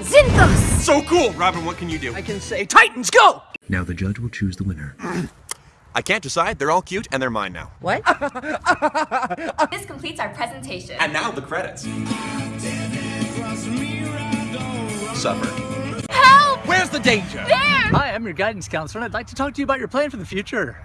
Zinthos! So cool! Robin, what can you do? I can say, Titans, go! Now the judge will choose the winner. I can't decide. They're all cute and they're mine now. What? This completes our presentation. And now the credits. Suffer. Help! Where's the danger? There! Hi, I'm your guidance counselor, and I'd like to talk to you about your plan for the future.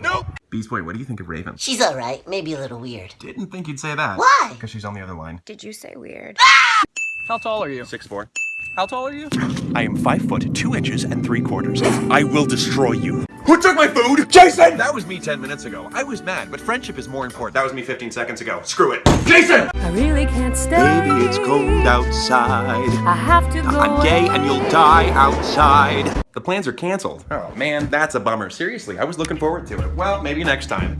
Nope. Beast Boy, what do you think of Raven? She's alright, maybe a little weird. Didn't think you'd say that. Why? Because she's on the other line. Did you say weird? Ah! How tall are you? Six four. How tall are you? I am five foot two inches and three quarters. I will destroy you. Who took my food? Jason! That was me 10 minutes ago. I was mad, but friendship is more important. That was me 15 seconds ago. Screw it. Jason! I really can't stay. Baby, it's cold outside. I have to go. I'm gay and you'll die outside. The plans are canceled. Oh man, that's a bummer. Seriously, I was looking forward to it. Well, maybe next time.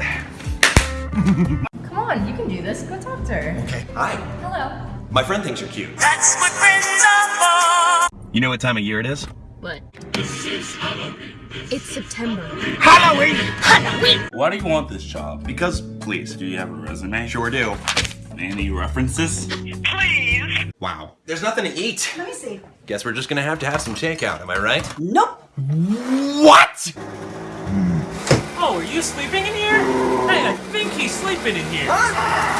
Come on, you can do this. Go talk to her. Okay. Hi. Hello. My friend thinks you're cute. That's what friends are for! You know what time of year it is? What? It's September. Halloween! Halloween! Why do you want this job? Because, please. Do you have a resume? Sure do. Any references? Please! Wow. There's nothing to eat. Let me see. Guess we're just gonna have to have some takeout, am I right? Nope. What? Oh, are you sleeping in here? Hey, I he's sleeping in here.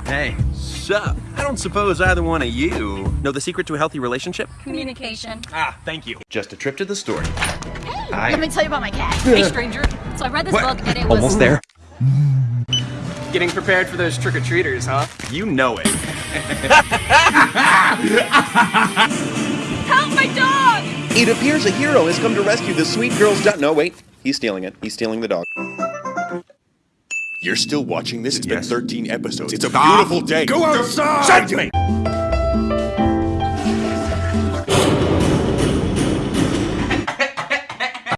Hey. Sup? I don't suppose either one of you know the secret to a healthy relationship? Communication. Ah, thank you. Just a trip to the store. Let me tell you about my cat. hey, stranger. So I read this book and it was. Almost there. Getting prepared for those trick-or-treaters, huh? You know it. Help my dog! It appears a hero has come to rescue the sweet girl's dog. No, wait. He's stealing it. He's stealing the dog. You're still watching this? It's Yes. been 13 episodes. It's a beautiful day. Go outside! Shut me!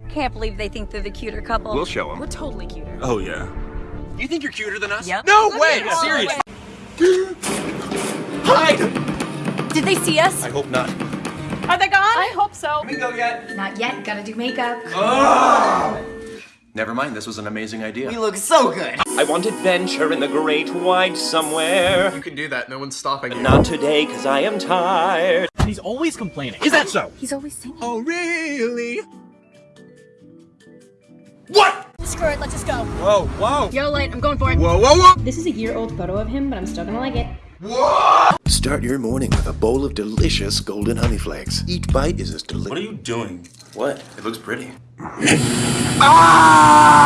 Can't believe they think they're the cuter couple. We'll show them. We're totally cuter. Oh, yeah. You think you're cuter than us? Yep. No Let way! Seriously. Hide! Did they see us? I hope not. Are they gone? I hope so. we go yet? Not yet. Gotta do makeup. Never mind, this was an amazing idea. You look so good. I want adventure in the great wide somewhere. You can do that, no one's stopping you. Not today, cause I am tired. And he's always complaining. Is that so? He's always singing. Oh, really? What? Screw it. Let's just go. Whoa, whoa! Yo, light. I'm going for it. Whoa, whoa, whoa! This is a year-old photo of him, but I'm still gonna like it. Start your morning with a bowl of delicious golden honey flakes. Each bite is as delicious. What are you doing? What? It looks pretty. Ah!